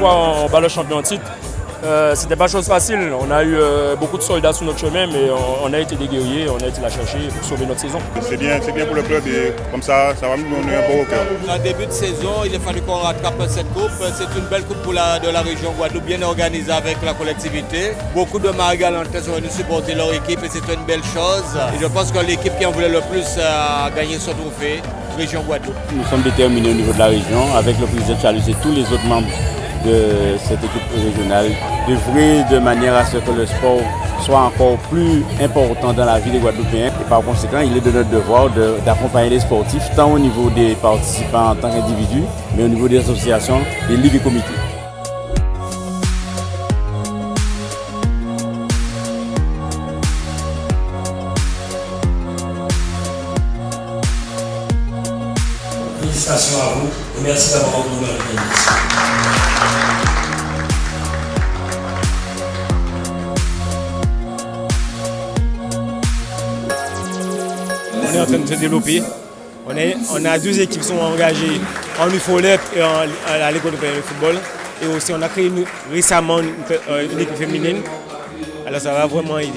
bat le champion en titre. Euh, c'était pas chose facile. On a eu euh, beaucoup de soldats sur notre chemin, mais on, a été des guerriers, on a été la chercher pour sauver notre saison. C'est bien, c'est bien pour le club et comme ça, ça va nous donner un bon au cœur. En début de saison, il a fallu qu'on rattrape cette coupe. C'est une belle coupe pour la, de la région Guadeloupe, bien organisée avec la collectivité. Beaucoup de Marie-Galantais sont venus supporter leur équipe et c'est une belle chose. Et je pense que l'équipe qui en voulait le plus a gagné ce trophée, région Guadeloupe. Nous sommes déterminés au niveau de la région avec le président Charles et tous les autres membres de cette équipe régionale d'œuvrer de manière à ce que le sport soit encore plus important dans la vie des Guadeloupéens. Et par conséquent, il est de notre devoir d'accompagner les sportifs, tant au niveau des participants en tant qu'individus, mais au niveau des associations, des ligues et comités. Félicitations à vous et merci d'avoir la On est en train de se développer. On, est, on a deux équipes qui sont engagées en UFOLEP et en, à l'école de football. Et aussi, on a créé récemment une, une équipe féminine. Alors, ça va vraiment aider.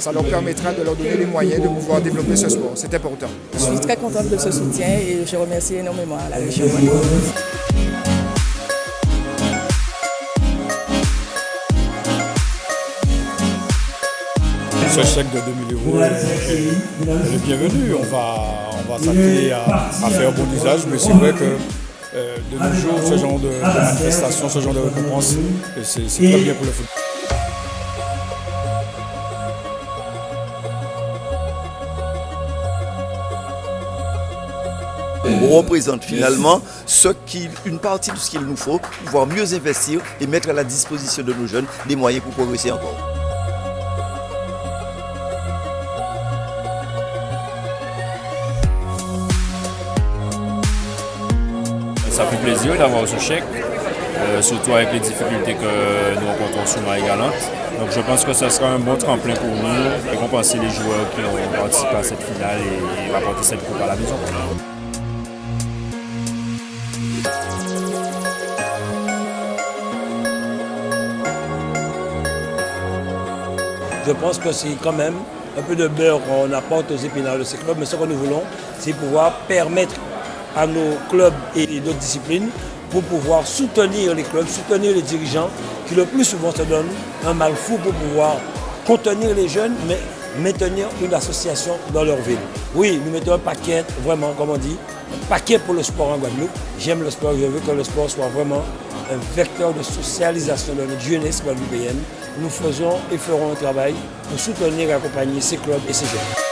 Ça leur permettra de leur donner les moyens de pouvoir développer ce sport. C'est important. Je suis très contente de ce soutien et je remercie énormément la région. Ce chèque de 2000 euros est bienvenu. On va, on va s'atteler à, à, faire bon usage, mais c'est vrai que euh, de nos jours, ce genre de, de manifestation, ce genre de récompense, c'est très bien pour le football. On représente finalement ce qui, une partie de ce qu'il nous faut pour pouvoir mieux investir et mettre à la disposition de nos jeunes des moyens pour progresser encore. Ça fait plaisir d'avoir ce chèque, euh, surtout avec les difficultés que nous rencontrons sur Marie-Galante. Donc je pense que ce sera un bon tremplin pour nous, récompenser les joueurs qui ont participé à cette finale et rapporter cette coupe à la maison. Je pense que c'est quand même un peu de beurre qu'on apporte aux épinards de ces clubs, mais ce que nous voulons, c'est pouvoir permettre à nos clubs et d'autres disciplines pour pouvoir soutenir les clubs, soutenir les dirigeants qui le plus souvent se donnent un mal fou pour pouvoir contenir les jeunes, mais maintenir une association dans leur ville. Oui, nous mettons un paquet, vraiment, comme on dit, un paquet pour le sport en Guadeloupe. J'aime le sport, je veux que le sport soit vraiment un vecteur de socialisation de notre jeunesse guadeloupéenne. Nous faisons et ferons un travail pour soutenir et accompagner ces clubs et ces jeunes.